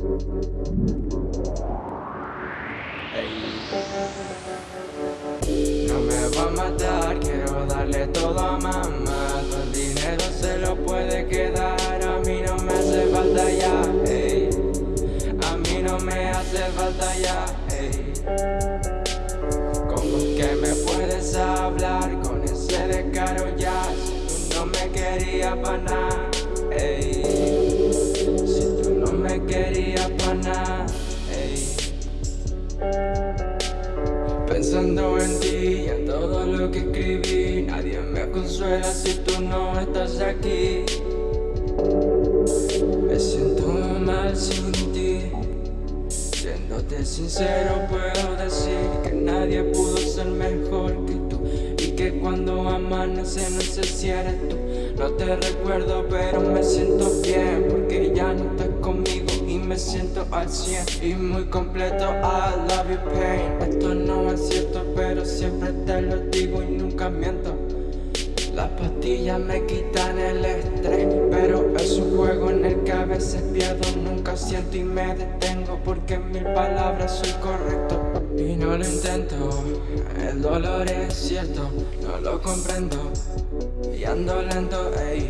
No me va a matar, quiero darle todo a mamá. Todo el dinero se lo puede quedar, a mí no me hace falta ya A mí no me hace falta ya ¿Cómo es que me puedes hablar con ese descaro ya? Si tú no me querías para nada Pensando en ti y en todo lo que escribí. Nadie me consuela si tú no estás aquí. Me siento mal sin ti. Siéndote sincero puedo decir que nadie pudo ser mejor que tú. Y que cuando amanece no sé si eres tú. No te recuerdo pero me siento bien porque ya no estás conmigo. Y me siento al 100 y muy completo. I love you pain siempre te lo digo y nunca miento. Las pastillas me quitan el estrés Pero es un juego en el que a veces pierdo Nunca siento y me detengo porque en mil palabras soy correcto. Y no lo intento, el dolor es cierto, no lo comprendo. Y ando lento, ey,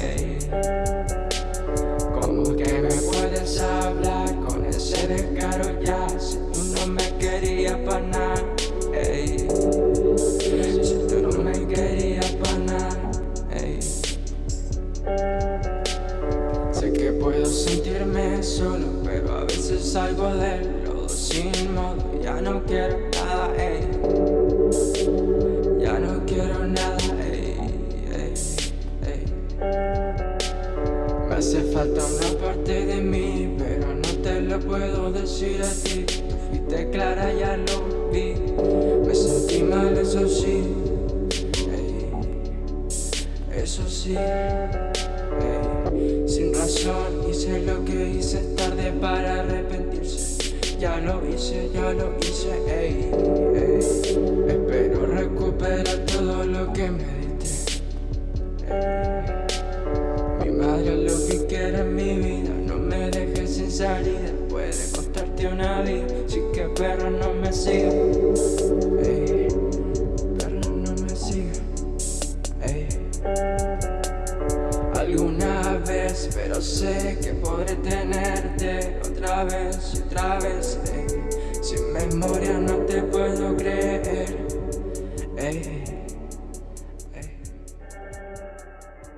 ey. ¿Cómo que me puedes hablar con ese descaro ya? Si tú no me querías para nada. Si tú no me querías para nada. Sé que puedo sentirme solo, pero a veces salgo del lodo sin modo Ya no quiero nada, falta una parte de mí, pero no te lo puedo decir a ti Tú fuiste clara, ya lo vi. Me sentí mal, eso sí. Ey, Eso sí. Sin razón hice lo que hice tarde para arrepentirse. Ya lo hice, ya lo hice, ey, ey. Espero recuperar todo lo que me diste lo que quiere en mi vida No me dejes sin salida Puede costarte una vida Así que perro no me siga ey, Perro no me siga ey. Alguna vez Pero sé que podré tenerte otra vez y otra vez. Ey. Sin memoria no te puedo creer.